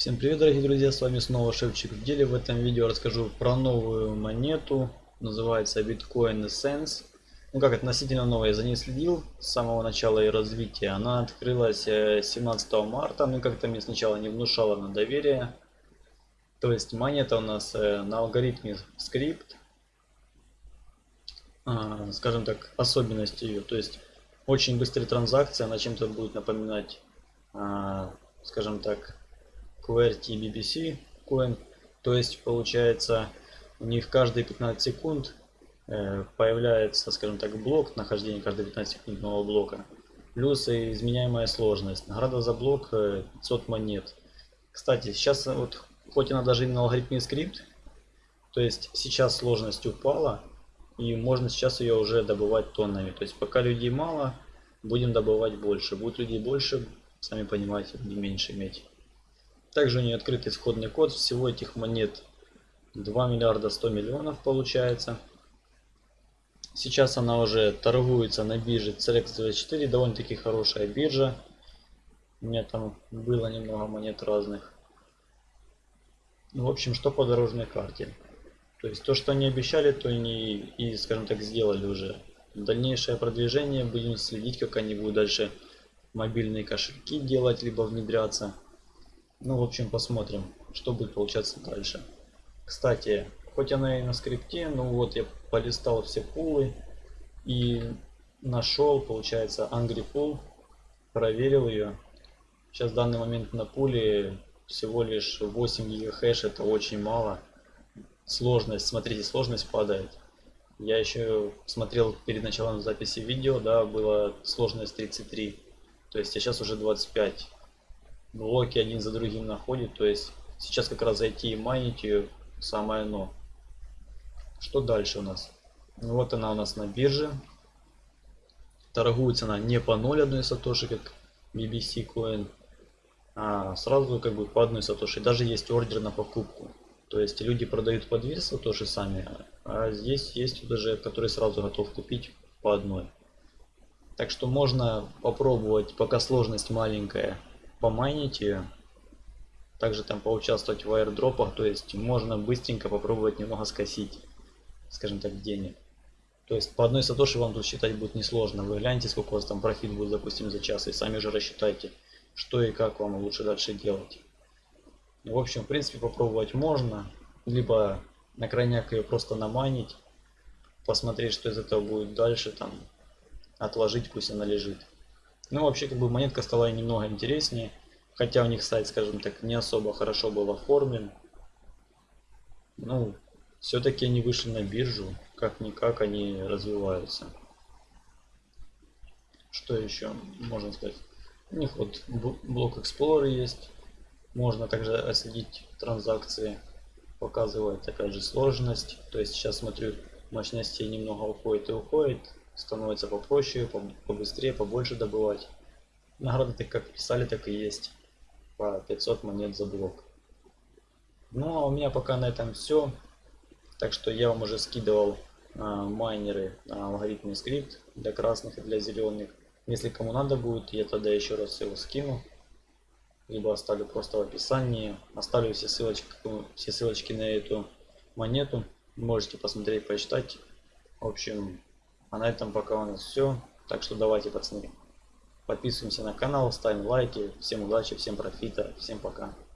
Всем привет дорогие друзья, с вами снова Шевчик в деле. В этом видео расскажу про новую монету, называется Bitcoin Essence. Ну как относительно новая, я за ней следил с самого начала ее развития. Она открылась 17 э, марта, но как-то мне сначала не внушала на доверие. То есть монета у нас э, на алгоритме скрипт. А, скажем так, особенность ее. То есть очень быстрая транзакция, она чем-то будет напоминать, а, скажем так, QWERTY BBC Coin. То есть получается у них каждые 15 секунд э, появляется, скажем так, блок, нахождение каждые 15 секунд нового блока. Плюс и изменяемая сложность. Награда за блок 500 э, монет. Кстати, сейчас вот, хоть она даже именно алгоритмный скрипт, то есть сейчас сложность упала, и можно сейчас ее уже добывать тоннами. То есть пока людей мало, будем добывать больше. Будет людей больше, сами понимаете, будем меньше иметь. Также у нее открытый исходный код. Всего этих монет 2 миллиарда 100 миллионов получается. Сейчас она уже торгуется на бирже CRX24. Довольно-таки хорошая биржа. У меня там было немного монет разных. Ну, в общем, что по дорожной карте. То есть то, что они обещали, то они и, скажем так, сделали уже. Дальнейшее продвижение будем следить, как они будут дальше мобильные кошельки делать, либо внедряться. Ну, в общем, посмотрим, что будет получаться дальше. Кстати, хоть она и на скрипте, ну вот я полистал все пулы и нашел, получается, Angry Pool, проверил ее. Сейчас в данный момент на пуле всего лишь 8 гигахэш, это очень мало. Сложность, смотрите, сложность падает. Я еще смотрел перед началом записи видео, да, была сложность 33. То есть, а сейчас уже 25 блоки один за другим находит. То есть сейчас как раз зайти и майнить ее самое оно. Что дальше у нас? Ну, вот она у нас на бирже. Торгуется она не по 0,1 сатоши, как BBC Coin, а сразу как бы по одной сатоши. Даже есть ордер на покупку. То есть люди продают по 2 сатоши сами, а здесь есть даже, который сразу готов купить по одной. Так что можно попробовать, пока сложность маленькая, помайнить ее. Также там поучаствовать в аирдропах, то есть можно быстренько попробовать немного скосить, скажем так, денег. То есть по одной сатоши вам тут считать будет несложно. Вы гляньте, сколько у вас там профит будет, допустим, за час, и сами же рассчитайте, что и как вам лучше дальше делать. В общем, в принципе, попробовать можно. Либо на крайняк ее просто наманить, посмотреть, что из этого будет дальше, там, отложить, пусть она лежит. Ну, вообще, как бы монетка стала немного интереснее. Хотя у них сайт, скажем так, не особо хорошо был оформлен. Ну, все-таки они вышли на биржу. Как-никак они развиваются. Что еще можно сказать? У них вот блок Explorer есть. Можно также отследить транзакции. Показывает опять же сложность. То есть сейчас смотрю, мощности немного уходит и уходит становится попроще, побыстрее, побольше добывать. Награды как писали, так и есть. По 500 монет за блок. Ну а у меня пока на этом все. Так что я вам уже скидывал а, майнеры на алгоритмный скрипт для красных и для зеленых. Если кому надо будет, я тогда еще раз его скину. Либо оставлю просто в описании. Оставлю все ссылочки, все ссылочки на эту монету. Можете посмотреть, почитать. В общем, а на этом пока у нас все. Так что давайте, пацаны, подписываемся на канал, ставим лайки. Всем удачи, всем профита, всем пока.